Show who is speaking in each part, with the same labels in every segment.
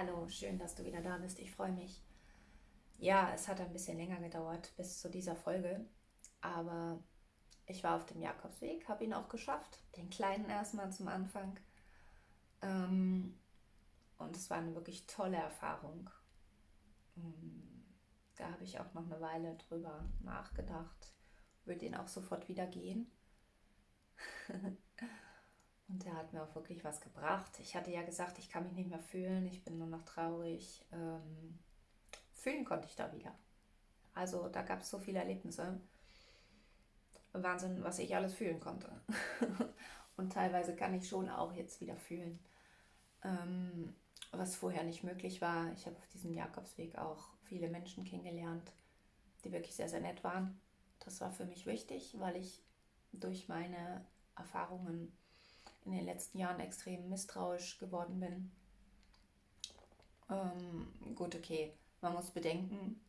Speaker 1: Hallo, schön, dass du wieder da bist. Ich freue mich. Ja, es hat ein bisschen länger gedauert bis zu dieser Folge, aber ich war auf dem Jakobsweg, habe ihn auch geschafft. Den kleinen erstmal zum Anfang. Ähm, und es war eine wirklich tolle Erfahrung. Ähm, da habe ich auch noch eine Weile drüber nachgedacht. Würde den auch sofort wieder gehen. Und der hat mir auch wirklich was gebracht. Ich hatte ja gesagt, ich kann mich nicht mehr fühlen, ich bin nur noch traurig. Ähm, fühlen konnte ich da wieder. Also da gab es so viele Erlebnisse. Wahnsinn, was ich alles fühlen konnte. Und teilweise kann ich schon auch jetzt wieder fühlen, ähm, was vorher nicht möglich war. Ich habe auf diesem Jakobsweg auch viele Menschen kennengelernt, die wirklich sehr, sehr nett waren. Das war für mich wichtig, weil ich durch meine Erfahrungen in den letzten Jahren extrem misstrauisch geworden bin. Ähm, gut, okay, man muss bedenken,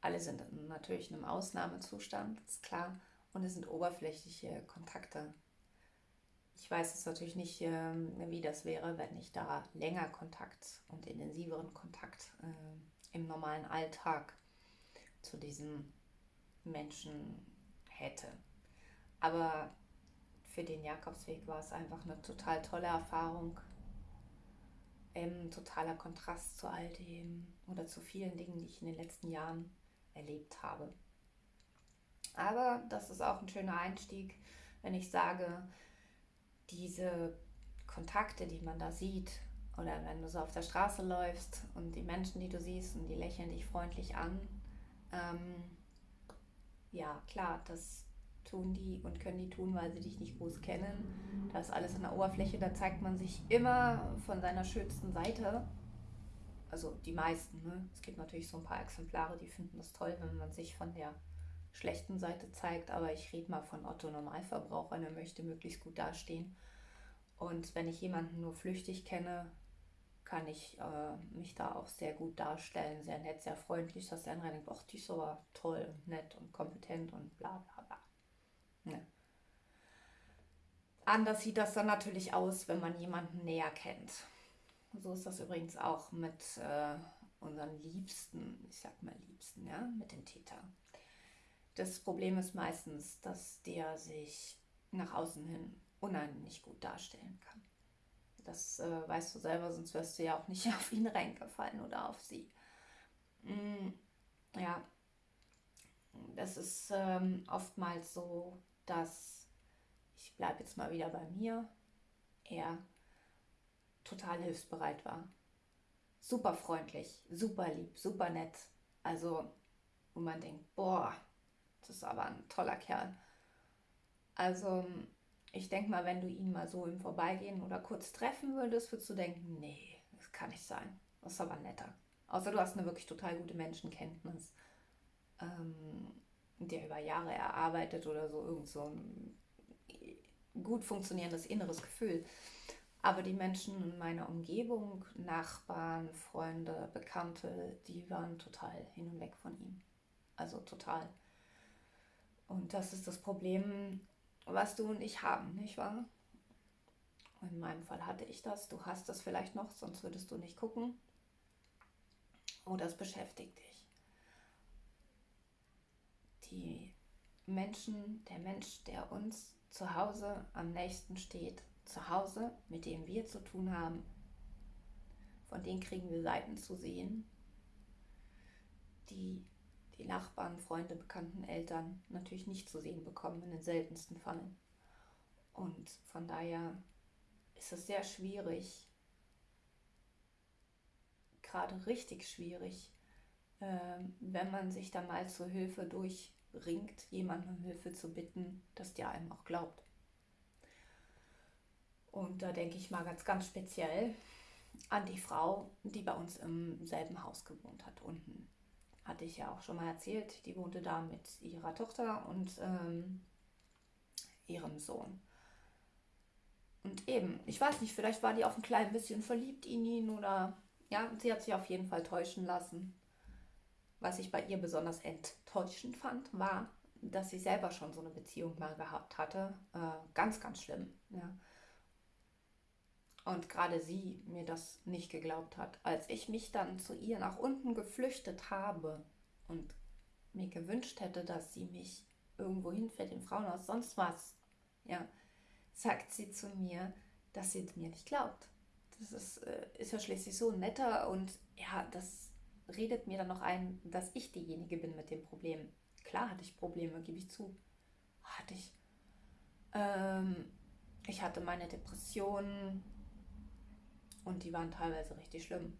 Speaker 1: alle sind natürlich in einem Ausnahmezustand, ist klar, und es sind oberflächliche Kontakte. Ich weiß jetzt natürlich nicht, ähm, wie das wäre, wenn ich da länger Kontakt und intensiveren Kontakt äh, im normalen Alltag zu diesen Menschen hätte. Aber für den Jakobsweg war es einfach eine total tolle Erfahrung. Ein totaler Kontrast zu all dem oder zu vielen Dingen, die ich in den letzten Jahren erlebt habe. Aber das ist auch ein schöner Einstieg, wenn ich sage, diese Kontakte, die man da sieht, oder wenn du so auf der Straße läufst und die Menschen, die du siehst, und die lächeln dich freundlich an, ähm, ja, klar, das tun die und können die tun, weil sie dich nicht groß kennen. Das ist alles an der Oberfläche, da zeigt man sich immer von seiner schönsten Seite. Also die meisten. Ne? Es gibt natürlich so ein paar Exemplare, die finden das toll, wenn man sich von der schlechten Seite zeigt. Aber ich rede mal von Otto Normalverbraucher, der möchte möglichst gut dastehen. Und wenn ich jemanden nur flüchtig kenne, kann ich äh, mich da auch sehr gut darstellen, sehr nett, sehr freundlich, dass der andere denkt, ach, die ist aber toll und nett und kompetent und bla bla bla. Ne. Anders sieht das dann natürlich aus, wenn man jemanden näher kennt. So ist das übrigens auch mit äh, unseren Liebsten, ich sag mal Liebsten, ja, mit dem Täter. Das Problem ist meistens, dass der sich nach außen hin unheimlich gut darstellen kann. Das äh, weißt du selber, sonst wirst du ja auch nicht auf ihn reingefallen oder auf sie. Mm, ja, das ist ähm, oftmals so, dass ich bleibe jetzt mal wieder bei mir, er total hilfsbereit war. Super freundlich, super lieb, super nett. Also, wo man denkt, boah, das ist aber ein toller Kerl. Also, ich denke mal, wenn du ihn mal so im Vorbeigehen oder kurz treffen würdest, würdest du denken, nee, das kann nicht sein. Das ist aber netter. Außer du hast eine wirklich total gute Menschenkenntnis. Ähm, der über Jahre erarbeitet oder so, irgend so ein gut funktionierendes inneres Gefühl. Aber die Menschen in meiner Umgebung, Nachbarn, Freunde, Bekannte, die waren total hin und weg von ihm. Also total. Und das ist das Problem, was du und ich haben, nicht wahr? In meinem Fall hatte ich das, du hast das vielleicht noch, sonst würdest du nicht gucken. Oder es beschäftigt dich die Menschen, der Mensch, der uns zu Hause am nächsten steht, zu Hause, mit dem wir zu tun haben, von denen kriegen wir Seiten zu sehen, die die Nachbarn, Freunde, Bekannten, Eltern natürlich nicht zu sehen bekommen in den seltensten Fällen. Und von daher ist es sehr schwierig, gerade richtig schwierig, äh, wenn man sich da mal zur Hilfe durch ringt, jemanden um Hilfe zu bitten, dass der einem auch glaubt. Und da denke ich mal ganz, ganz speziell an die Frau, die bei uns im selben Haus gewohnt hat. Unten hatte ich ja auch schon mal erzählt, die wohnte da mit ihrer Tochter und ähm, ihrem Sohn. Und eben, ich weiß nicht, vielleicht war die auch ein klein bisschen verliebt in ihn oder ja, sie hat sich auf jeden Fall täuschen lassen was ich bei ihr besonders enttäuschend fand, war, dass sie selber schon so eine Beziehung mal gehabt hatte. Äh, ganz, ganz schlimm. Ja. Und gerade sie mir das nicht geglaubt hat. Als ich mich dann zu ihr nach unten geflüchtet habe und mir gewünscht hätte, dass sie mich irgendwo hinfährt, im Frauenhaus, sonst was, ja, sagt sie zu mir, dass sie mir nicht glaubt. Das ist, äh, ist ja schließlich so netter und ja, das redet mir dann noch ein, dass ich diejenige bin mit dem Problem. Klar hatte ich Probleme, gebe ich zu. Hatte ich. Ähm, ich hatte meine Depressionen und die waren teilweise richtig schlimm.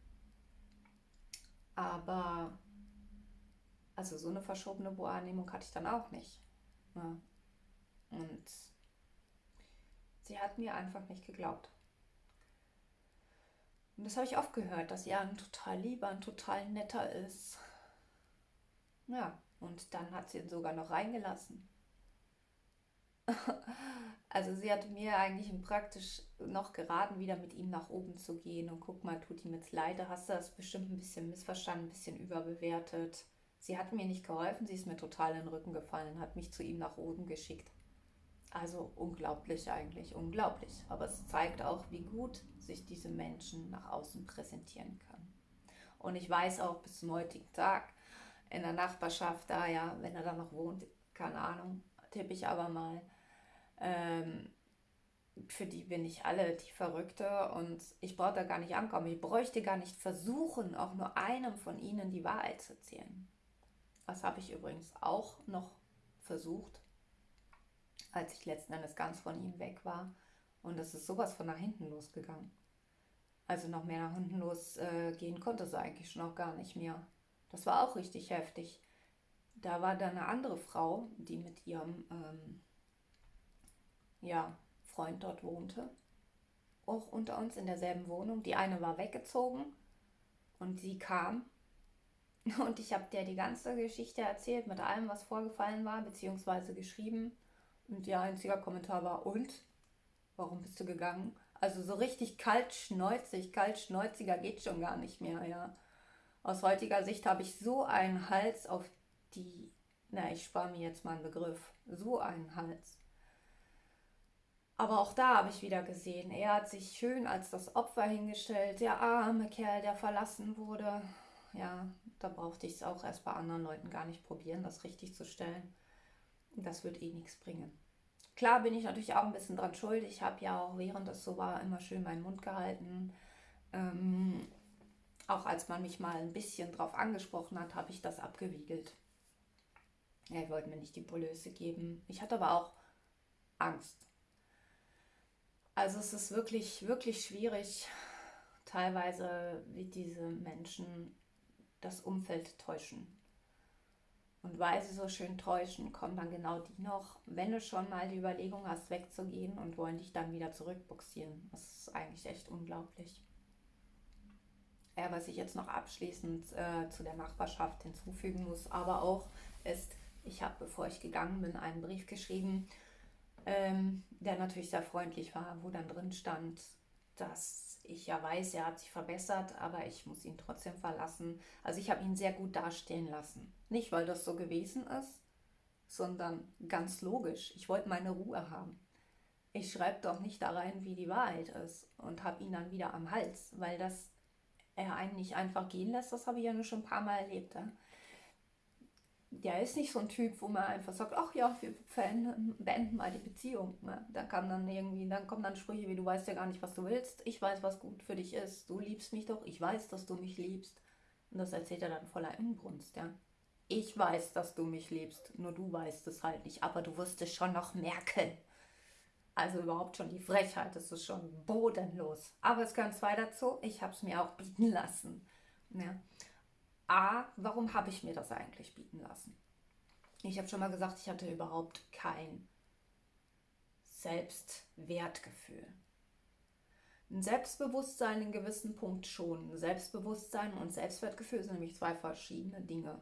Speaker 1: Aber also so eine verschobene Wahrnehmung hatte ich dann auch nicht. Ja. Und sie hat mir einfach nicht geglaubt. Und das habe ich oft gehört, dass ein total lieber, ein total netter ist. Ja, und dann hat sie ihn sogar noch reingelassen. also sie hat mir eigentlich praktisch noch geraten, wieder mit ihm nach oben zu gehen. Und guck mal, tut ihm jetzt leid, hast du das bestimmt ein bisschen missverstanden, ein bisschen überbewertet. Sie hat mir nicht geholfen, sie ist mir total in den Rücken gefallen, hat mich zu ihm nach oben geschickt. Also unglaublich eigentlich, unglaublich. Aber es zeigt auch, wie gut sich diese Menschen nach außen präsentieren können. Und ich weiß auch bis zum heutigen Tag in der Nachbarschaft, da ja, wenn er da noch wohnt, keine Ahnung, tippe ich aber mal, ähm, für die bin ich alle die Verrückte und ich brauche da gar nicht ankommen. Ich bräuchte gar nicht versuchen, auch nur einem von ihnen die Wahrheit zu erzählen. Das habe ich übrigens auch noch versucht, als ich letzten Endes ganz von ihm weg war. Und es ist sowas von nach hinten losgegangen. Also noch mehr nach hinten losgehen äh, konnte es eigentlich schon auch gar nicht mehr. Das war auch richtig heftig. Da war dann eine andere Frau, die mit ihrem ähm, ja, Freund dort wohnte. Auch unter uns in derselben Wohnung. Die eine war weggezogen und sie kam und ich habe der die ganze Geschichte erzählt mit allem, was vorgefallen war, beziehungsweise geschrieben. Und ihr einziger Kommentar war, und? Warum bist du gegangen? Also so richtig kaltschnäuzig, kaltschnäuziger geht schon gar nicht mehr, ja. Aus heutiger Sicht habe ich so einen Hals auf die, na, ich spare mir jetzt mal einen Begriff, so einen Hals. Aber auch da habe ich wieder gesehen, er hat sich schön als das Opfer hingestellt, der arme Kerl, der verlassen wurde. Ja, da brauchte ich es auch erst bei anderen Leuten gar nicht probieren, das richtig zu stellen. Das wird eh nichts bringen. Klar bin ich natürlich auch ein bisschen dran schuld. Ich habe ja auch, während das so war, immer schön meinen Mund gehalten. Ähm, auch als man mich mal ein bisschen drauf angesprochen hat, habe ich das abgewiegelt. Er wollte mir nicht die Polöse geben. Ich hatte aber auch Angst. Also es ist wirklich, wirklich schwierig, teilweise wie diese Menschen das Umfeld täuschen. Und weil sie so schön täuschen, kommen dann genau die noch, wenn du schon mal die Überlegung hast, wegzugehen und wollen dich dann wieder zurückbuxieren. Das ist eigentlich echt unglaublich. Ja, was ich jetzt noch abschließend äh, zu der Nachbarschaft hinzufügen muss, aber auch ist, ich habe, bevor ich gegangen bin, einen Brief geschrieben, ähm, der natürlich sehr freundlich war, wo dann drin stand, dass ich ja weiß, er hat sich verbessert, aber ich muss ihn trotzdem verlassen. Also ich habe ihn sehr gut dastehen lassen. Nicht, weil das so gewesen ist, sondern ganz logisch. Ich wollte meine Ruhe haben. Ich schreibe doch nicht da rein, wie die Wahrheit ist und habe ihn dann wieder am Hals, weil das er einen nicht einfach gehen lässt, das habe ich ja nur schon ein paar Mal erlebt. Ja? Der ist nicht so ein Typ, wo man einfach sagt, ach ja, wir beenden mal die Beziehung. Ne? Da kann dann irgendwie, dann kommen dann Sprüche wie, du weißt ja gar nicht, was du willst. Ich weiß, was gut für dich ist. Du liebst mich doch. Ich weiß, dass du mich liebst. Und das erzählt er dann voller Inbrunst, ja. Ich weiß, dass du mich liebst, nur du weißt es halt nicht, aber du wirst es schon noch merken. Also überhaupt schon die Frechheit, das ist schon bodenlos. Aber es gehören zwei dazu, ich habe es mir auch bieten lassen. Ja. A, warum habe ich mir das eigentlich bieten lassen? Ich habe schon mal gesagt, ich hatte überhaupt kein Selbstwertgefühl. Ein Selbstbewusstsein in gewissen Punkt schon. Selbstbewusstsein und Selbstwertgefühl sind nämlich zwei verschiedene Dinge.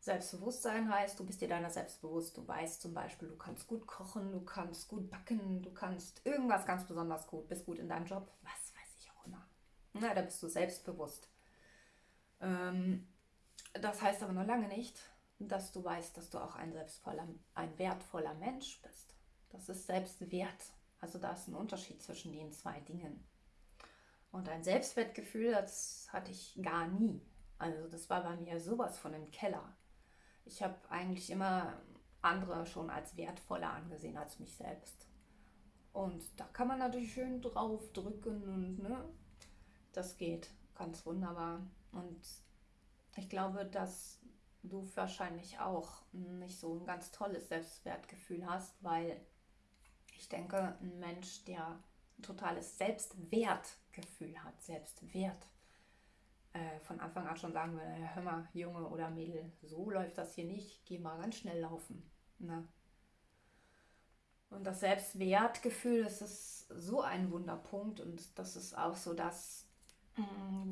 Speaker 1: Selbstbewusstsein heißt, du bist dir deiner selbst bewusst. Du weißt zum Beispiel, du kannst gut kochen, du kannst gut backen, du kannst irgendwas ganz besonders gut, bist gut in deinem Job, was weiß ich auch immer. Na, da bist du selbstbewusst. Ähm, das heißt aber noch lange nicht, dass du weißt, dass du auch ein selbstvoller, ein wertvoller Mensch bist. Das ist Selbstwert Also da ist ein Unterschied zwischen den zwei Dingen. Und ein Selbstwertgefühl, das hatte ich gar nie. Also das war bei mir sowas von im Keller. Ich habe eigentlich immer andere schon als wertvoller angesehen als mich selbst. Und da kann man natürlich schön drauf drücken und ne, das geht ganz wunderbar. Und ich glaube, dass du wahrscheinlich auch nicht so ein ganz tolles Selbstwertgefühl hast, weil ich denke, ein Mensch, der ein totales Selbstwertgefühl hat, Selbstwert, äh, von Anfang an schon sagen würde, hör mal, Junge oder Mädel, so läuft das hier nicht, geh mal ganz schnell laufen. Ne? Und das Selbstwertgefühl, das ist so ein Wunderpunkt und das ist auch so das,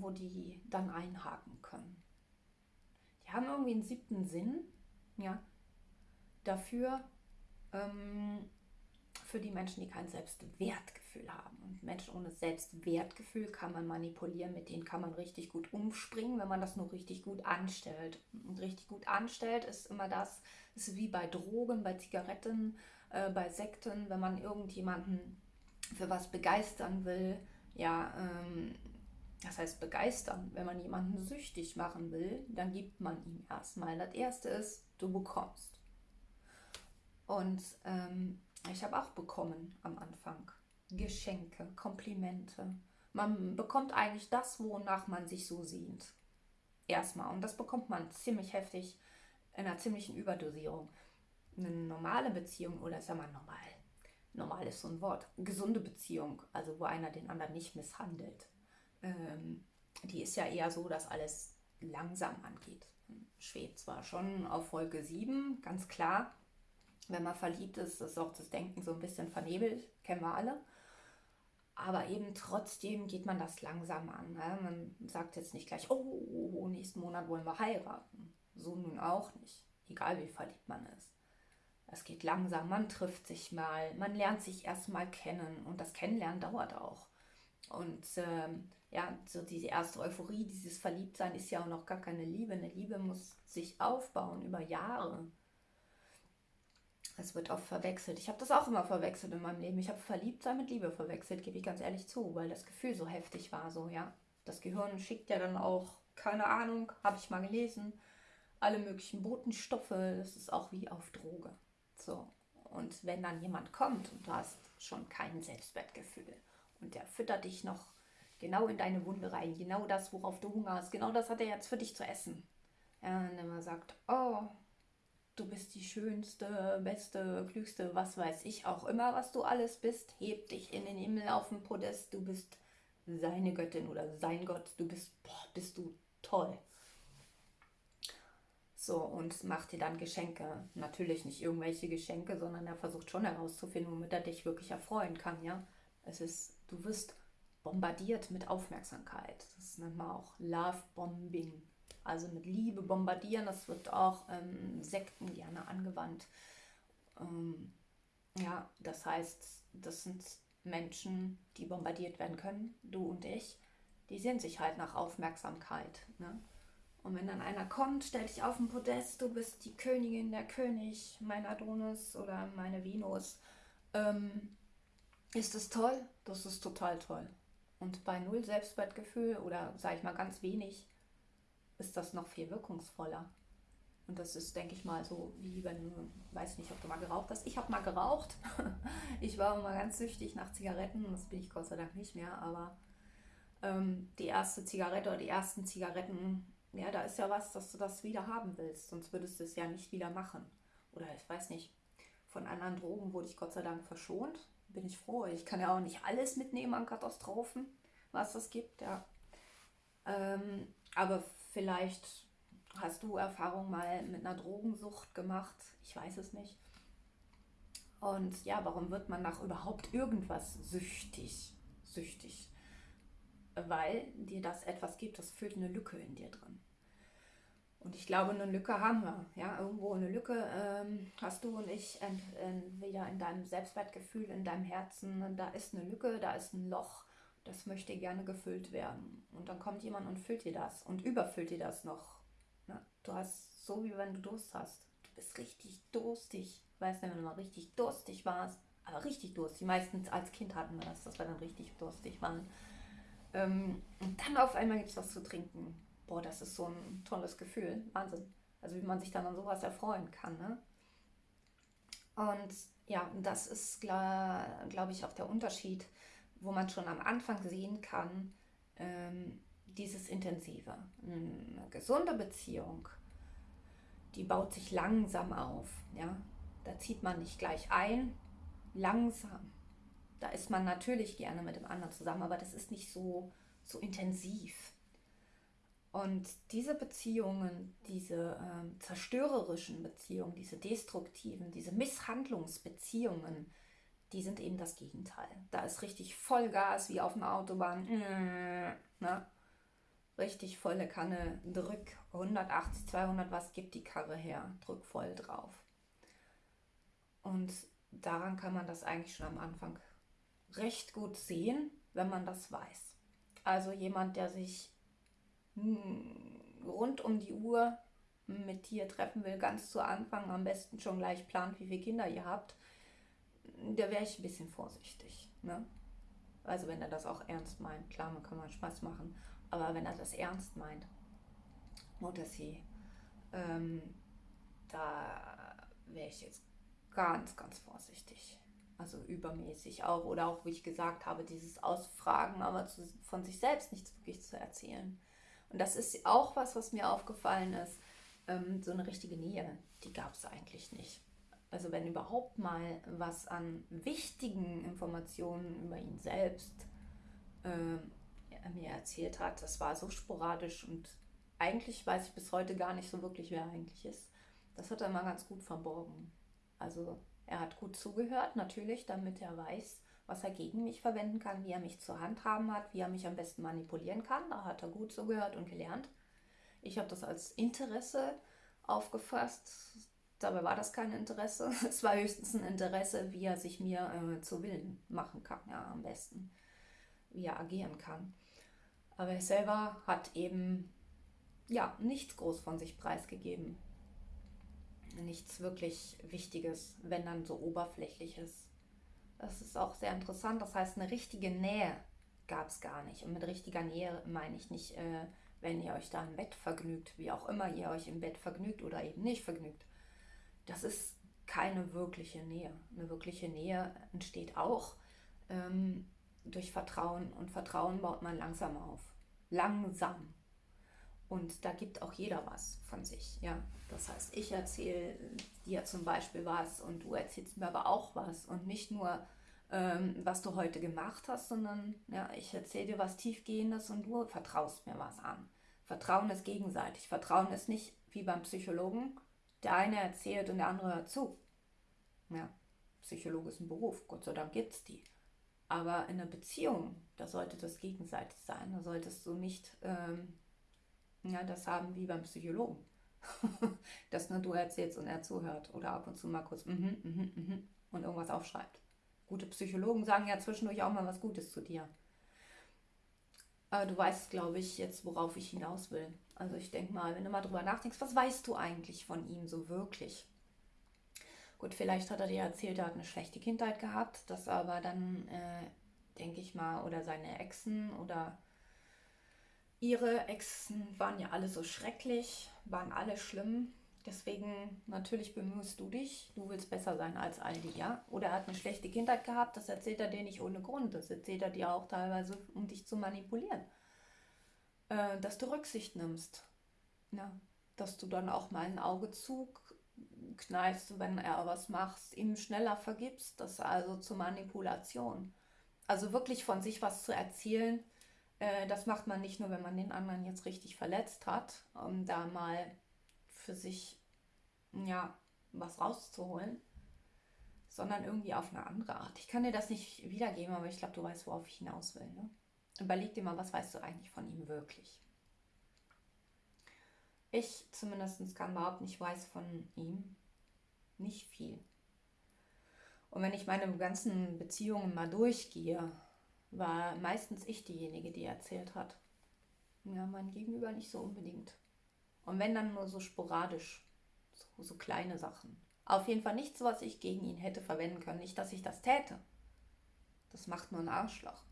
Speaker 1: wo die dann einhaken können. Die haben irgendwie einen siebten Sinn, ja, dafür, ähm, für die Menschen, die kein Selbstwertgefühl haben. Und Menschen ohne Selbstwertgefühl kann man manipulieren, mit denen kann man richtig gut umspringen, wenn man das nur richtig gut anstellt. Und richtig gut anstellt ist immer das, ist wie bei Drogen, bei Zigaretten, äh, bei Sekten, wenn man irgendjemanden für was begeistern will, ja, ähm, das heißt begeistern, wenn man jemanden süchtig machen will, dann gibt man ihm erstmal. Das erste ist, du bekommst. Und ähm, ich habe auch bekommen am Anfang. Geschenke, Komplimente. Man bekommt eigentlich das, wonach man sich so sehnt. Erstmal. Und das bekommt man ziemlich heftig in einer ziemlichen Überdosierung. Eine normale Beziehung, oder ist ja mal normal. Normal ist so ein Wort. Gesunde Beziehung, also wo einer den anderen nicht misshandelt. Ähm, die ist ja eher so, dass alles langsam angeht. Schwebt zwar schon auf Wolke 7, ganz klar, wenn man verliebt ist, ist auch das Denken so ein bisschen vernebelt, kennen wir alle. Aber eben trotzdem geht man das langsam an. Ne? Man sagt jetzt nicht gleich, oh, nächsten Monat wollen wir heiraten. So nun auch nicht, egal wie verliebt man ist. Es geht langsam, man trifft sich mal, man lernt sich erstmal kennen und das Kennenlernen dauert auch. Und ähm, ja, so diese erste Euphorie, dieses Verliebtsein ist ja auch noch gar keine Liebe. Eine Liebe muss sich aufbauen über Jahre. Es wird oft verwechselt. Ich habe das auch immer verwechselt in meinem Leben. Ich habe Verliebtsein mit Liebe verwechselt, gebe ich ganz ehrlich zu, weil das Gefühl so heftig war. So, ja. Das Gehirn schickt ja dann auch, keine Ahnung, habe ich mal gelesen, alle möglichen Botenstoffe. Das ist auch wie auf Droge. So. Und wenn dann jemand kommt und du hast schon kein Selbstwertgefühl und der füttert dich noch genau in deine Wunde rein, genau das, worauf du Hunger hast, genau das hat er jetzt für dich zu essen. Ja, und man sagt, oh, du bist die schönste, beste, klügste, was weiß ich auch immer, was du alles bist. Heb dich in den Himmel auf den Podest. Du bist seine Göttin oder sein Gott. Du bist, boah, bist du toll. So, und macht dir dann Geschenke. Natürlich nicht irgendwelche Geschenke, sondern er versucht schon herauszufinden, womit er dich wirklich erfreuen kann, ja. Es ist, du wirst bombardiert mit Aufmerksamkeit. Das nennt man auch Love Bombing also mit Liebe bombardieren. Das wird auch ähm, Sekten gerne angewandt. Ähm, ja, das heißt, das sind Menschen, die bombardiert werden können, du und ich. Die sehen sich halt nach Aufmerksamkeit. Ne? Und wenn dann einer kommt, stell dich auf den Podest, du bist die Königin, der König, mein Adonis oder meine Venus. Ähm, ist das toll? Das ist total toll. Und bei null Selbstwertgefühl oder sage ich mal ganz wenig, ist das noch viel wirkungsvoller. Und das ist, denke ich mal, so wie wenn du, weiß nicht, ob du mal geraucht hast. Ich habe mal geraucht. ich war immer ganz süchtig nach Zigaretten. Das bin ich Gott sei Dank nicht mehr. Aber ähm, die erste Zigarette oder die ersten Zigaretten, ja, da ist ja was, dass du das wieder haben willst. Sonst würdest du es ja nicht wieder machen. Oder ich weiß nicht, von anderen Drogen wurde ich Gott sei Dank verschont. Bin ich froh. Ich kann ja auch nicht alles mitnehmen an Katastrophen, was es gibt. Ja. Ähm, aber Vielleicht hast du Erfahrung mal mit einer Drogensucht gemacht. Ich weiß es nicht. Und ja, warum wird man nach überhaupt irgendwas süchtig? Süchtig. Weil dir das etwas gibt, das füllt eine Lücke in dir drin. Und ich glaube, eine Lücke haben wir. Ja, irgendwo eine Lücke ähm, hast du und ich ent, entweder in deinem Selbstwertgefühl, in deinem Herzen. Da ist eine Lücke, da ist ein Loch das möchte gerne gefüllt werden. Und dann kommt jemand und füllt dir das und überfüllt dir das noch. Na, du hast so, wie wenn du Durst hast. Du bist richtig durstig. Weißt du, wenn du mal richtig durstig warst, aber richtig durstig. Meistens als Kind hatten wir das, dass wir dann richtig durstig waren. Ähm, und dann auf einmal gibt es was zu trinken. Boah, das ist so ein tolles Gefühl. Wahnsinn. Also wie man sich dann an sowas erfreuen kann. Ne? Und ja, das ist, glaube ich, auch der Unterschied, wo man schon am Anfang sehen kann, ähm, dieses Intensive. Eine gesunde Beziehung, die baut sich langsam auf. Ja? Da zieht man nicht gleich ein, langsam. Da ist man natürlich gerne mit dem anderen zusammen, aber das ist nicht so, so intensiv. Und diese Beziehungen, diese äh, zerstörerischen Beziehungen, diese destruktiven, diese Misshandlungsbeziehungen, die sind eben das Gegenteil. Da ist richtig Vollgas wie auf einer Autobahn. Äh, ne? Richtig volle Kanne, drück 180, 200, was gibt die Karre her? Drück voll drauf. Und daran kann man das eigentlich schon am Anfang recht gut sehen, wenn man das weiß. Also jemand, der sich rund um die Uhr mit dir treffen will, ganz zu Anfang, am besten schon gleich plant, wie viele Kinder ihr habt, da wäre ich ein bisschen vorsichtig. Ne? Also wenn er das auch ernst meint, klar, man kann mal Spaß machen, aber wenn er das ernst meint, oder sie, ähm, da wäre ich jetzt ganz, ganz vorsichtig. Also übermäßig auch. Oder auch, wie ich gesagt habe, dieses Ausfragen, aber zu, von sich selbst nichts wirklich zu erzählen. Und das ist auch was, was mir aufgefallen ist. Ähm, so eine richtige Nähe, die gab es eigentlich nicht. Also wenn überhaupt mal was an wichtigen Informationen über ihn selbst äh, mir erzählt hat, das war so sporadisch und eigentlich weiß ich bis heute gar nicht so wirklich, wer er eigentlich ist. Das hat er immer ganz gut verborgen. Also er hat gut zugehört, natürlich, damit er weiß, was er gegen mich verwenden kann, wie er mich zur Hand haben hat, wie er mich am besten manipulieren kann. Da hat er gut zugehört und gelernt. Ich habe das als Interesse aufgefasst. Dabei war das kein Interesse. Es war höchstens ein Interesse, wie er sich mir äh, zu Willen machen kann, ja, am besten. Wie er agieren kann. Aber er selber hat eben, ja, nichts groß von sich preisgegeben nichts wirklich Wichtiges, wenn dann so oberflächliches. Das ist auch sehr interessant. Das heißt, eine richtige Nähe gab es gar nicht. Und mit richtiger Nähe meine ich nicht, äh, wenn ihr euch da im Bett vergnügt, wie auch immer ihr euch im Bett vergnügt oder eben nicht vergnügt. Das ist keine wirkliche Nähe. Eine wirkliche Nähe entsteht auch ähm, durch Vertrauen und Vertrauen baut man langsam auf. Langsam. Und da gibt auch jeder was von sich. Ja? Das heißt, ich erzähle dir zum Beispiel was und du erzählst mir aber auch was. Und nicht nur, ähm, was du heute gemacht hast, sondern ja, ich erzähle dir was Tiefgehendes und du vertraust mir was an. Vertrauen ist gegenseitig. Vertrauen ist nicht wie beim Psychologen. Der eine erzählt und der andere hört zu. Ja, Psychologe ist ein Beruf, Gott sei Dank gibt es die. Aber in einer Beziehung, da sollte das gegenseitig sein. Da solltest du nicht ähm, ja, das haben wie beim Psychologen. Dass nur du erzählst und er zuhört oder ab und zu mal kurz mhm, mhm, mhm und irgendwas aufschreibt. Gute Psychologen sagen ja zwischendurch auch mal was Gutes zu dir. Aber du weißt, glaube ich, jetzt, worauf ich hinaus will. Also ich denke mal, wenn du mal drüber nachdenkst, was weißt du eigentlich von ihm so wirklich? Gut, vielleicht hat er dir erzählt, er hat eine schlechte Kindheit gehabt, das aber dann, äh, denke ich mal, oder seine Exen oder Ihre Exen waren ja alle so schrecklich, waren alle schlimm. Deswegen natürlich bemühst du dich, du willst besser sein als all die, ja? Oder er hat eine schlechte Kindheit gehabt, das erzählt er dir nicht ohne Grund. Das erzählt er dir auch teilweise, um dich zu manipulieren. Äh, dass du Rücksicht nimmst. Ja? Dass du dann auch mal ein Auge zukneifst, wenn er was macht, ihm schneller vergibst. Das also zur Manipulation. Also wirklich von sich was zu erzählen, äh, das macht man nicht nur, wenn man den anderen jetzt richtig verletzt hat, um da mal für sich ja was rauszuholen, sondern irgendwie auf eine andere Art. Ich kann dir das nicht wiedergeben, aber ich glaube, du weißt, worauf ich hinaus will. Ne? Überleg dir mal, was weißt du eigentlich von ihm wirklich? Ich zumindest kann überhaupt nicht weiß von ihm nicht viel. Und wenn ich meine ganzen Beziehungen mal durchgehe, war meistens ich diejenige, die erzählt hat. Ja, mein Gegenüber nicht so unbedingt. Und wenn dann nur so sporadisch, so, so kleine Sachen. Auf jeden Fall nichts, was ich gegen ihn hätte verwenden können. Nicht, dass ich das täte. Das macht nur ein Arschloch.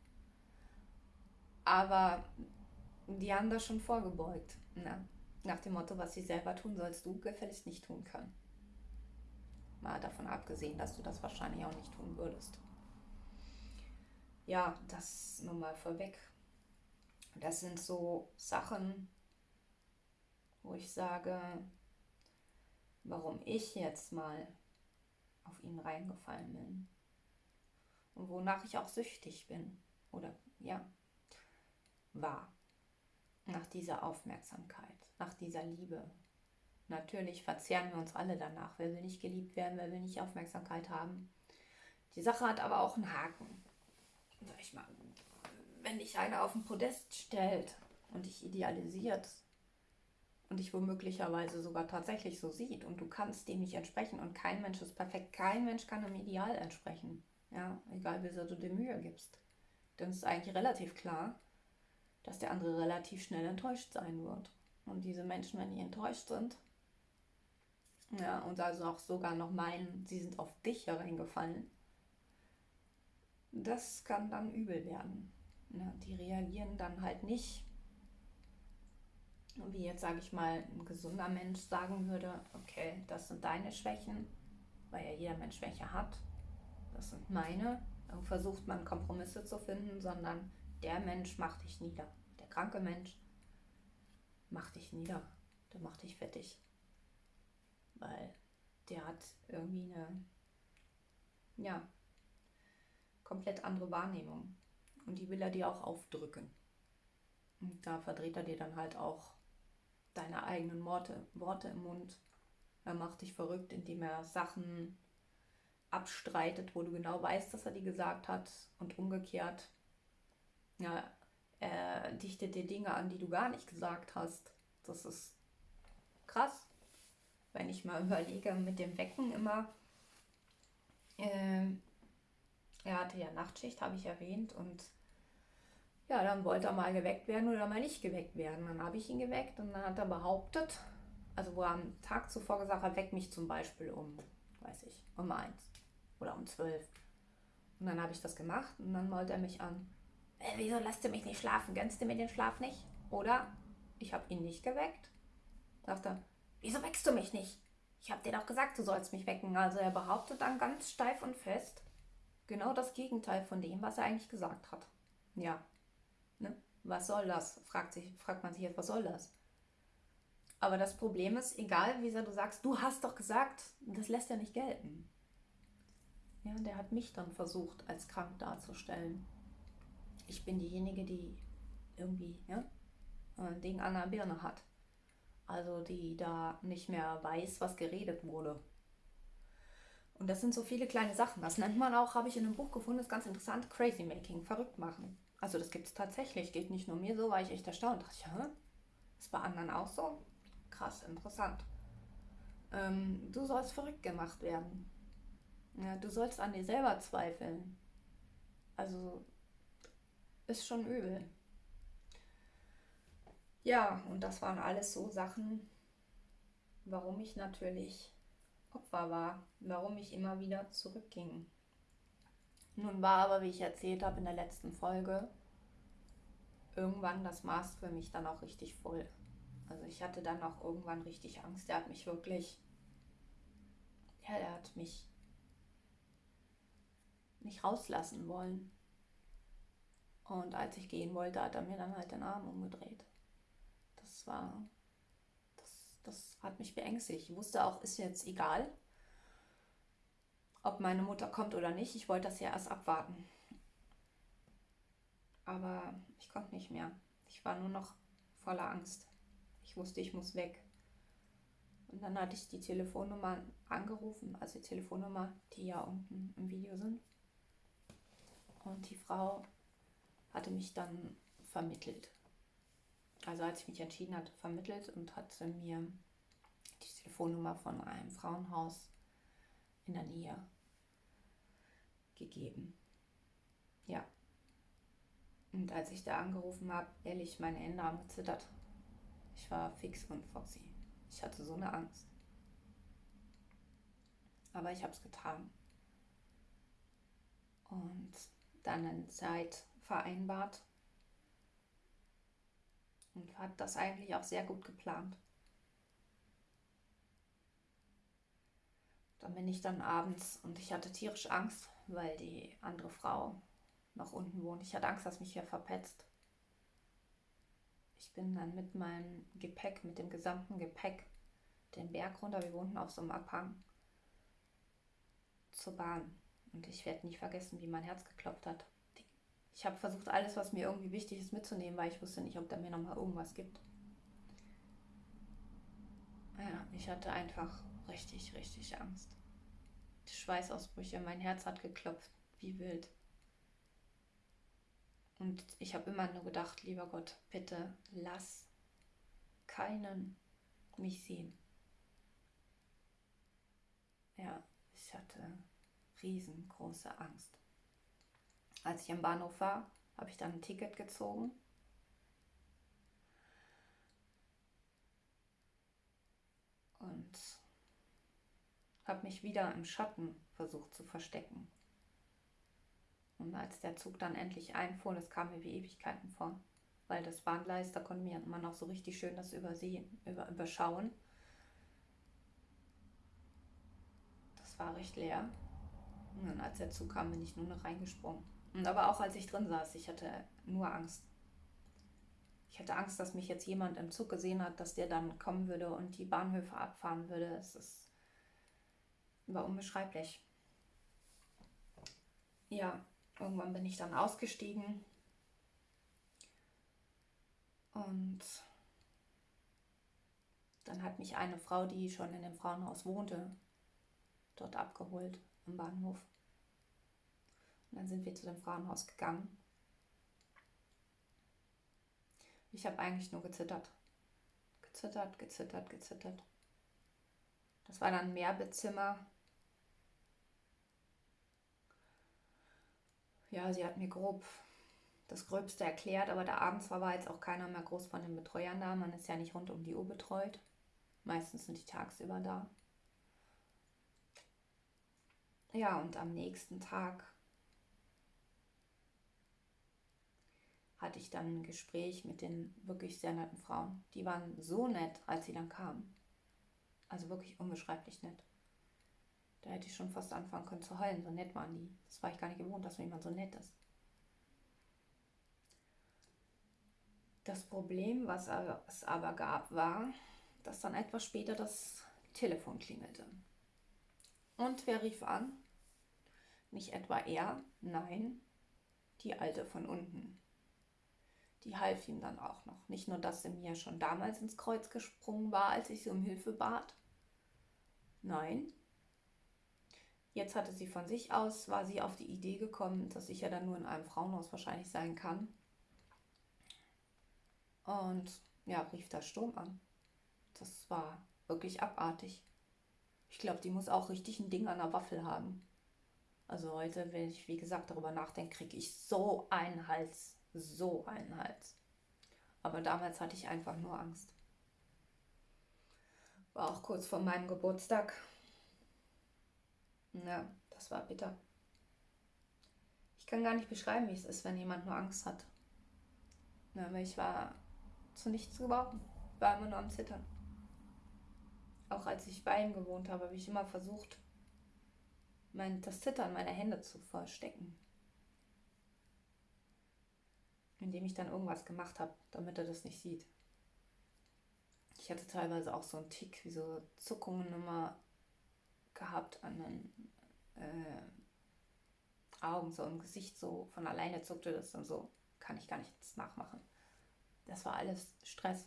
Speaker 1: Aber die haben das schon vorgebeugt. Ne? Nach dem Motto, was sie selber tun, sollst du gefälligst nicht tun können. Mal davon abgesehen, dass du das wahrscheinlich auch nicht tun würdest. Ja, das nur mal vorweg. Das sind so Sachen, wo ich sage, warum ich jetzt mal auf ihn reingefallen bin. Und wonach ich auch süchtig bin. Oder ja, war. Nach dieser Aufmerksamkeit, nach dieser Liebe. Natürlich verzehren wir uns alle danach. Wer will nicht geliebt werden, wer will nicht Aufmerksamkeit haben. Die Sache hat aber auch einen Haken. Sag ich mal, wenn dich einer auf den Podest stellt und dich idealisiert und dich womöglicherweise sogar tatsächlich so sieht und du kannst dem nicht entsprechen und kein Mensch ist perfekt, kein Mensch kann einem Ideal entsprechen. Ja, egal wie sehr du dir Mühe gibst. Dann ist eigentlich relativ klar, dass der andere relativ schnell enttäuscht sein wird. Und diese Menschen, wenn die enttäuscht sind, ja, und also auch sogar noch meinen, sie sind auf dich hereingefallen, das kann dann übel werden. Ja, die reagieren dann halt nicht, wie jetzt sage ich mal ein gesunder Mensch sagen würde, okay, das sind deine Schwächen, weil ja jeder Mensch Schwäche hat, das sind meine. Dann versucht man Kompromisse zu finden, sondern der Mensch macht dich nieder. Der kranke Mensch macht dich nieder. Der macht dich fettig. Weil der hat irgendwie eine, ja, komplett andere Wahrnehmung. Und die will er dir auch aufdrücken. Und da verdreht er dir dann halt auch deine eigenen Worte, Worte im Mund. Er macht dich verrückt, indem er Sachen abstreitet, wo du genau weißt, dass er die gesagt hat. Und umgekehrt, ja, er dichtet dir Dinge an, die du gar nicht gesagt hast. Das ist krass. Wenn ich mal überlege, mit dem Wecken immer. Äh, er hatte ja Nachtschicht, habe ich erwähnt. Und ja, dann wollte er mal geweckt werden oder mal nicht geweckt werden. Dann habe ich ihn geweckt und dann hat er behauptet, also wo er am Tag zuvor gesagt hat, weck mich zum Beispiel um, weiß ich, um eins oder um zwölf. Und dann habe ich das gemacht und dann wollte er mich an, äh, wieso lässt du mich nicht schlafen? Gönnst du mir den Schlaf nicht? Oder ich habe ihn nicht geweckt. Sagt er, wieso weckst du mich nicht? Ich habe dir doch gesagt, du sollst mich wecken. Also er behauptet dann ganz steif und fest genau das Gegenteil von dem, was er eigentlich gesagt hat. Ja, ne? was soll das? Fragt, sich, fragt man sich jetzt, was soll das? Aber das Problem ist, egal wie sehr du sagst, du hast doch gesagt, das lässt er nicht gelten. Ja, der hat mich dann versucht, als krank darzustellen. Ich bin diejenige, die irgendwie ja, ein Ding an der Birne hat. Also die da nicht mehr weiß, was geredet wurde. Und das sind so viele kleine Sachen. Das nennt man auch, habe ich in einem Buch gefunden, ist ganz interessant, Crazy Making, verrückt machen. Also das gibt es tatsächlich, geht nicht nur mir so, war ich echt erstaunt. Dachte hä? Ist bei anderen auch so? Krass, interessant. Ähm, du sollst verrückt gemacht werden. Ja, du sollst an dir selber zweifeln. Also ist schon übel. Ja, und das waren alles so Sachen, warum ich natürlich Opfer war, warum ich immer wieder zurückging. Nun war aber, wie ich erzählt habe in der letzten Folge, irgendwann das Maß für mich dann auch richtig voll. Also ich hatte dann auch irgendwann richtig Angst. Er hat mich wirklich, ja, er hat mich nicht rauslassen wollen. Und als ich gehen wollte, hat er mir dann halt den Arm umgedreht. Das war, das, hat mich beängstigt. Ich wusste auch, ist jetzt egal, ob meine Mutter kommt oder nicht. Ich wollte das ja erst abwarten. Aber ich konnte nicht mehr. Ich war nur noch voller Angst. Ich wusste, ich muss weg. Und dann hatte ich die Telefonnummer angerufen, also die Telefonnummer, die ja unten im Video sind. Und die Frau hatte mich dann vermittelt. Also als ich mich entschieden hatte, vermittelt und hatte mir die Telefonnummer von einem Frauenhaus in der Nähe gegeben. Ja. Und als ich da angerufen habe, ehrlich, meine Hände haben gezittert. Ich war fix und foxy. Ich hatte so eine Angst. Aber ich habe es getan. Und dann eine Zeit vereinbart. Und hat das eigentlich auch sehr gut geplant. Dann bin ich dann abends und ich hatte tierisch Angst, weil die andere Frau noch unten wohnt. Ich hatte Angst, dass mich hier verpetzt. Ich bin dann mit meinem Gepäck, mit dem gesamten Gepäck, den Berg runter. Wir wohnten auf so einem Abhang zur Bahn. Und ich werde nie vergessen, wie mein Herz geklopft hat. Ich habe versucht, alles, was mir irgendwie wichtig ist, mitzunehmen, weil ich wusste nicht, ob da mir nochmal irgendwas gibt. Ja, ich hatte einfach richtig, richtig Angst. Die Schweißausbrüche, mein Herz hat geklopft, wie wild. Und ich habe immer nur gedacht, lieber Gott, bitte lass keinen mich sehen. Ja, ich hatte riesengroße Angst. Als ich am Bahnhof war, habe ich dann ein Ticket gezogen. Und habe mich wieder im Schatten versucht zu verstecken. Und als der Zug dann endlich einfuhr, das kam mir wie Ewigkeiten vor, weil das Bahngleis, da konnte man auch so richtig schön das übersehen, über, überschauen. Das war recht leer. Und als der Zug kam, bin ich nur noch reingesprungen. Und aber auch als ich drin saß, ich hatte nur Angst. Ich hatte Angst, dass mich jetzt jemand im Zug gesehen hat, dass der dann kommen würde und die Bahnhöfe abfahren würde. Es ist, war unbeschreiblich. Ja, Irgendwann bin ich dann ausgestiegen und dann hat mich eine Frau, die schon in dem Frauenhaus wohnte, dort abgeholt am Bahnhof. Und dann sind wir zu dem Frauenhaus gegangen. Ich habe eigentlich nur gezittert. Gezittert, gezittert, gezittert. Das war dann ein Mehrbettzimmer ja, sie hat mir grob das Gröbste erklärt, aber da abends war jetzt auch keiner mehr groß von den Betreuern da. Man ist ja nicht rund um die Uhr betreut. Meistens sind die tagsüber da. Ja, und am nächsten Tag hatte ich dann ein Gespräch mit den wirklich sehr netten Frauen. Die waren so nett, als sie dann kamen. Also wirklich unbeschreiblich nett. Da hätte ich schon fast anfangen können zu heulen, so nett waren die. Das war ich gar nicht gewohnt, dass jemand so nett ist. Das Problem, was es aber gab, war, dass dann etwas später das Telefon klingelte. Und wer rief an? Nicht etwa er, nein, die Alte von unten. Die half ihm dann auch noch. Nicht nur, dass sie mir schon damals ins Kreuz gesprungen war, als ich sie um Hilfe bat. Nein, Jetzt hatte sie von sich aus, war sie auf die Idee gekommen, dass ich ja dann nur in einem Frauenhaus wahrscheinlich sein kann. Und ja, rief da Sturm an. Das war wirklich abartig. Ich glaube, die muss auch richtig ein Ding an der Waffel haben. Also heute, wenn ich wie gesagt darüber nachdenke, kriege ich so einen Hals. So einen Hals. Aber damals hatte ich einfach nur Angst. War auch kurz vor meinem Geburtstag. Ja, das war bitter. Ich kann gar nicht beschreiben, wie es ist, wenn jemand nur Angst hat. Ja, aber ich war zu nichts gebrauchen. War immer nur am Zittern. Auch als ich bei ihm gewohnt habe, habe ich immer versucht, mein, das Zittern meiner Hände zu verstecken. Indem ich dann irgendwas gemacht habe, damit er das nicht sieht. Ich hatte teilweise auch so einen Tick, wie so Zuckungen immer gehabt an den äh, Augen, so im Gesicht, so von alleine zuckte das und so. Kann ich gar nichts nachmachen. Das war alles Stress.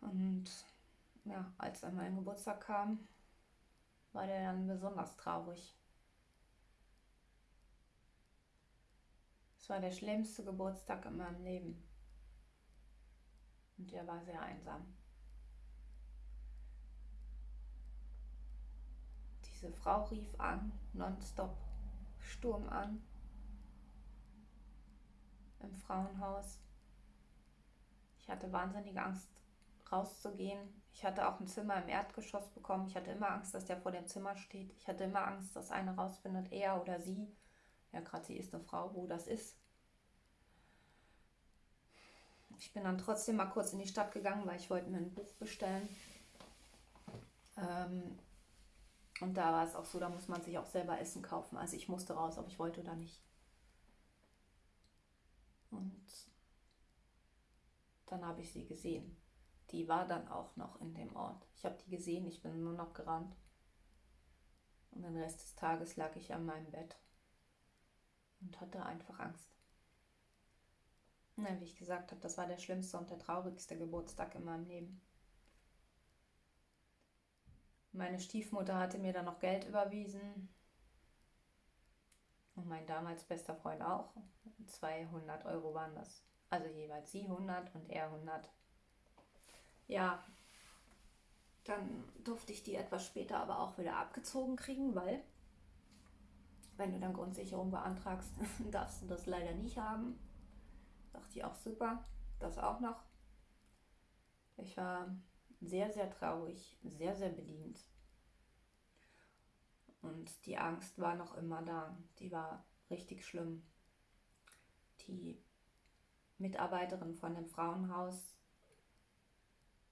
Speaker 1: Und ja, als dann mein Geburtstag kam, war der dann besonders traurig. Es war der schlimmste Geburtstag in meinem Leben. Und er war sehr einsam. Diese Frau rief an, nonstop, Sturm an, im Frauenhaus. Ich hatte wahnsinnige Angst rauszugehen. Ich hatte auch ein Zimmer im Erdgeschoss bekommen. Ich hatte immer Angst, dass der vor dem Zimmer steht. Ich hatte immer Angst, dass einer rausfindet, er oder sie. Ja, gerade sie ist eine Frau, wo das ist. Ich bin dann trotzdem mal kurz in die Stadt gegangen, weil ich wollte mir ein Buch bestellen. Ähm, und da war es auch so, da muss man sich auch selber Essen kaufen. Also ich musste raus, ob ich wollte oder nicht. Und dann habe ich sie gesehen. Die war dann auch noch in dem Ort. Ich habe die gesehen, ich bin nur noch gerannt. Und den Rest des Tages lag ich an meinem Bett und hatte einfach Angst. Na, wie ich gesagt habe, das war der schlimmste und der traurigste Geburtstag in meinem Leben. Meine Stiefmutter hatte mir dann noch Geld überwiesen. Und mein damals bester Freund auch. 200 Euro waren das. Also jeweils sie 100 und er 100. Ja, dann durfte ich die etwas später aber auch wieder abgezogen kriegen, weil wenn du dann Grundsicherung beantragst, darfst du das leider nicht haben. Dachte ich auch super, das auch noch. Ich war sehr, sehr traurig, sehr, sehr bedient. Und die Angst war noch immer da. Die war richtig schlimm. Die Mitarbeiterin von dem Frauenhaus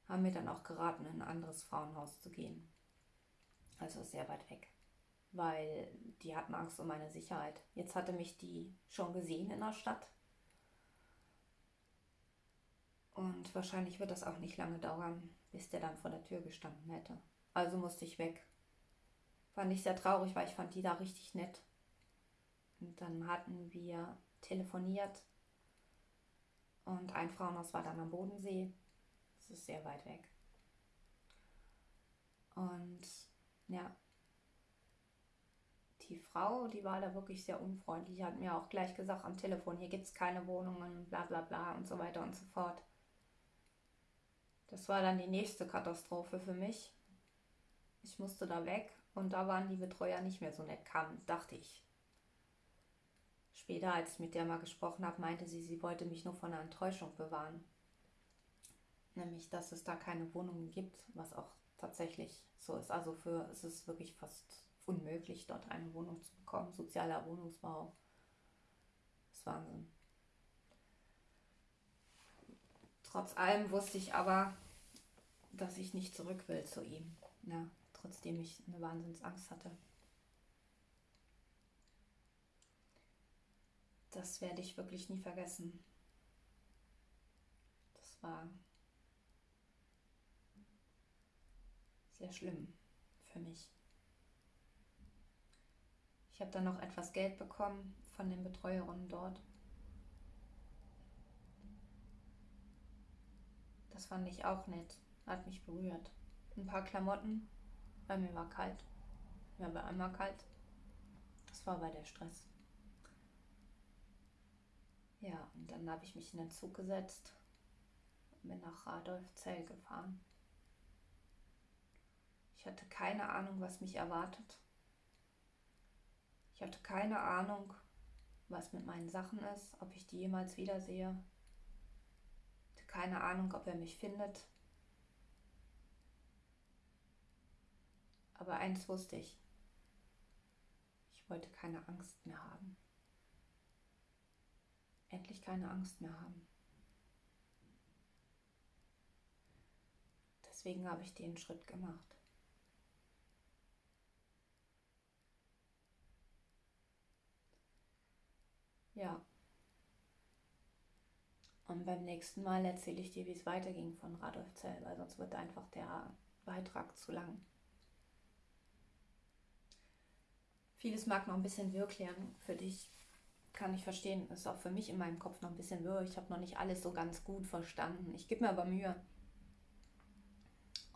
Speaker 1: haben mir dann auch geraten, in ein anderes Frauenhaus zu gehen. Also sehr weit weg. Weil die hatten Angst um meine Sicherheit. Jetzt hatte mich die schon gesehen in der Stadt. Und wahrscheinlich wird das auch nicht lange dauern, bis der dann vor der Tür gestanden hätte. Also musste ich weg. Fand ich sehr traurig, weil ich fand die da richtig nett. Und dann hatten wir telefoniert. Und ein Frauenhaus war dann am Bodensee. Das ist sehr weit weg. Und ja, die Frau, die war da wirklich sehr unfreundlich. Hat mir auch gleich gesagt am Telefon, hier gibt es keine Wohnungen, bla bla bla und so weiter und so fort. Das war dann die nächste Katastrophe für mich. Ich musste da weg und da waren die Betreuer nicht mehr so nett, kam, dachte ich. Später, als ich mit der mal gesprochen habe, meinte sie, sie wollte mich nur von einer Enttäuschung bewahren. Nämlich, dass es da keine Wohnungen gibt, was auch tatsächlich so ist. Also für es ist wirklich fast unmöglich, dort eine Wohnung zu bekommen. Sozialer Wohnungsbau. Das ist Wahnsinn. Trotz allem wusste ich aber, dass ich nicht zurück will zu ihm. Ja, trotzdem ich eine Wahnsinnsangst hatte. Das werde ich wirklich nie vergessen. Das war sehr schlimm für mich. Ich habe dann noch etwas Geld bekommen von den Betreuerinnen dort. Das fand ich auch nett. Hat mich berührt. Ein paar Klamotten, weil mir war kalt. Mir war einmal kalt. Das war bei der Stress. Ja, und dann habe ich mich in den Zug gesetzt und bin nach Radolfzell gefahren. Ich hatte keine Ahnung, was mich erwartet. Ich hatte keine Ahnung, was mit meinen Sachen ist, ob ich die jemals wiedersehe keine Ahnung, ob er mich findet. Aber eins wusste ich. Ich wollte keine Angst mehr haben. Endlich keine Angst mehr haben. Deswegen habe ich den Schritt gemacht. Ja. Und beim nächsten Mal erzähle ich dir, wie es weiterging von Radolf Zell, weil sonst wird einfach der Beitrag zu lang. Vieles mag noch ein bisschen wirr klären. Für dich kann ich verstehen. Ist auch für mich in meinem Kopf noch ein bisschen wirr. Ich habe noch nicht alles so ganz gut verstanden. Ich gebe mir aber Mühe.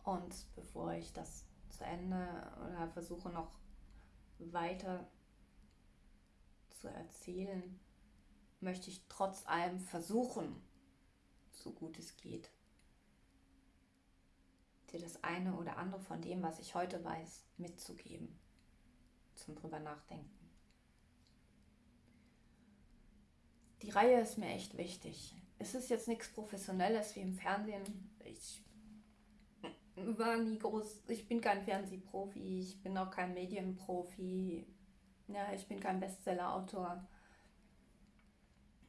Speaker 1: Und bevor ich das zu Ende oder versuche noch weiter zu erzählen, möchte ich trotz allem versuchen, so gut es geht, dir das eine oder andere von dem, was ich heute weiß, mitzugeben, zum drüber nachdenken. Die Reihe ist mir echt wichtig. Es ist jetzt nichts Professionelles wie im Fernsehen. Ich war nie groß. Ich bin kein Fernsehprofi, ich bin auch kein Medienprofi. Ja, ich bin kein Bestsellerautor.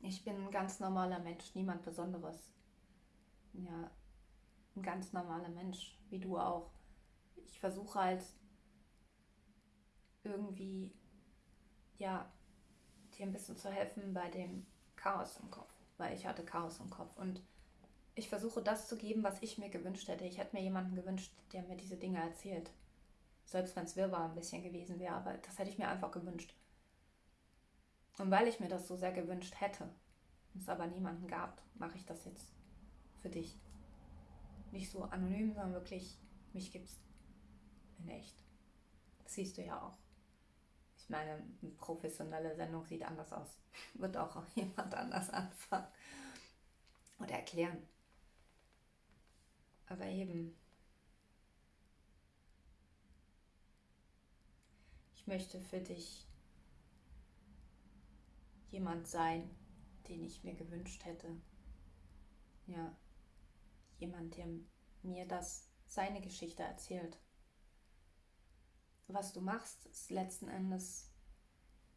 Speaker 1: Ich bin ein ganz normaler Mensch, niemand Besonderes. Ja, ein ganz normaler Mensch, wie du auch. Ich versuche halt irgendwie, ja, dir ein bisschen zu helfen bei dem Chaos im Kopf, weil ich hatte Chaos im Kopf und ich versuche das zu geben, was ich mir gewünscht hätte. Ich hätte mir jemanden gewünscht, der mir diese Dinge erzählt. Selbst wenn es wirrwarr ein bisschen gewesen wäre, aber das hätte ich mir einfach gewünscht. Und weil ich mir das so sehr gewünscht hätte, es aber niemanden gab, mache ich das jetzt für dich. Nicht so anonym, sondern wirklich, mich gibt's in echt. Das siehst du ja auch. Ich meine, eine professionelle Sendung sieht anders aus. Wird auch jemand anders anfangen oder erklären. Aber eben, ich möchte für dich jemand sein, den ich mir gewünscht hätte. Ja, jemand, der mir das, seine Geschichte erzählt. Was du machst, ist letzten Endes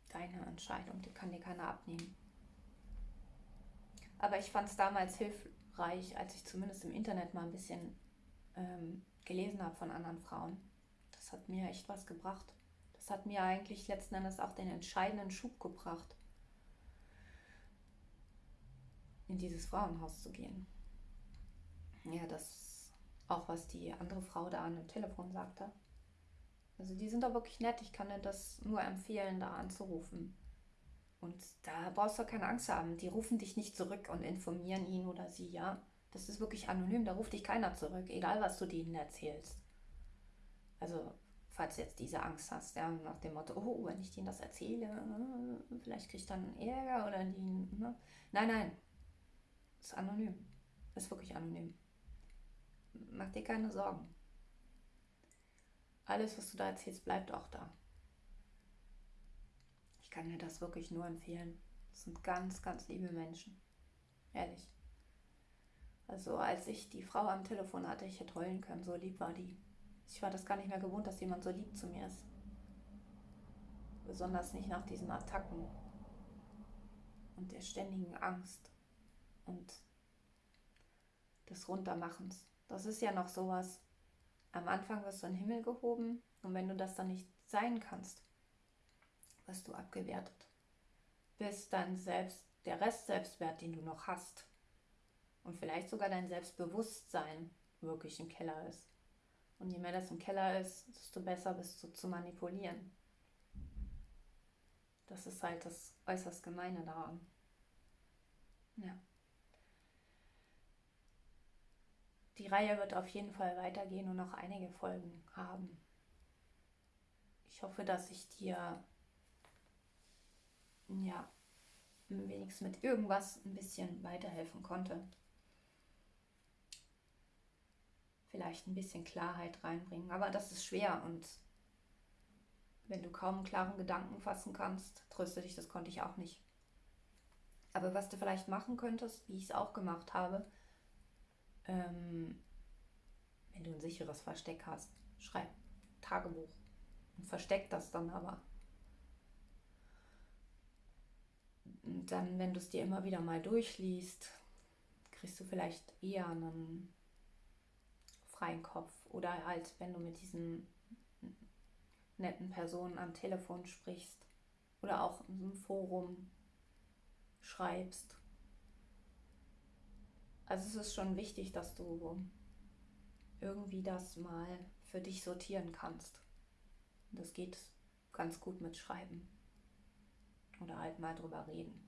Speaker 1: deine Entscheidung, die kann dir keiner abnehmen. Aber ich fand es damals hilfreich als ich zumindest im Internet mal ein bisschen ähm, gelesen habe von anderen Frauen. Das hat mir echt was gebracht. Das hat mir eigentlich letzten Endes auch den entscheidenden Schub gebracht, in dieses Frauenhaus zu gehen. Ja, das auch was die andere Frau da an dem Telefon sagte. Also die sind da wirklich nett. Ich kann dir das nur empfehlen, da anzurufen. Und da brauchst du keine Angst haben. Die rufen dich nicht zurück und informieren ihn oder sie, ja. Das ist wirklich anonym, da ruft dich keiner zurück, egal was du denen erzählst. Also, falls du jetzt diese Angst hast, ja, nach dem Motto, oh, wenn ich denen das erzähle, vielleicht krieg ich dann Ärger oder die. Ne? Nein, nein. Ist anonym. Ist wirklich anonym. Mach dir keine Sorgen. Alles, was du da erzählst, bleibt auch da. Ich kann dir das wirklich nur empfehlen. Das sind ganz, ganz liebe Menschen. Ehrlich. Also als ich die Frau am Telefon hatte, ich hätte heulen können, so lieb war die. Ich war das gar nicht mehr gewohnt, dass jemand so lieb zu mir ist. Besonders nicht nach diesen Attacken und der ständigen Angst und des Runtermachens. Das ist ja noch sowas. Am Anfang wirst du in den Himmel gehoben und wenn du das dann nicht sein kannst, wirst du abgewertet. Bis dann selbst der Rest Selbstwert, den du noch hast, und vielleicht sogar dein Selbstbewusstsein wirklich im Keller ist. Und je mehr das im Keller ist, desto besser bist du zu manipulieren. Das ist halt das äußerst Gemeine daran. Ja. Die Reihe wird auf jeden Fall weitergehen und noch einige Folgen haben. Ich hoffe, dass ich dir ja wenigstens mit irgendwas ein bisschen weiterhelfen konnte. Vielleicht ein bisschen Klarheit reinbringen. Aber das ist schwer und wenn du kaum klaren Gedanken fassen kannst, tröste dich, das konnte ich auch nicht. Aber was du vielleicht machen könntest, wie ich es auch gemacht habe, ähm, wenn du ein sicheres Versteck hast, schreib Tagebuch und versteck das dann aber. Und dann, wenn du es dir immer wieder mal durchliest, kriegst du vielleicht eher einen freien Kopf oder halt, wenn du mit diesen netten Personen am Telefon sprichst oder auch in einem Forum schreibst. Also es ist schon wichtig, dass du irgendwie das mal für dich sortieren kannst. Das geht ganz gut mit Schreiben oder halt mal drüber reden.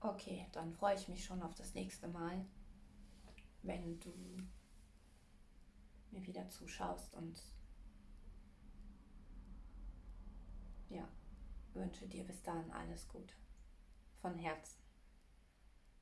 Speaker 1: Okay, dann freue ich mich schon auf das nächste Mal wenn du mir wieder zuschaust und ja, wünsche dir bis dahin alles Gute. Von Herzen.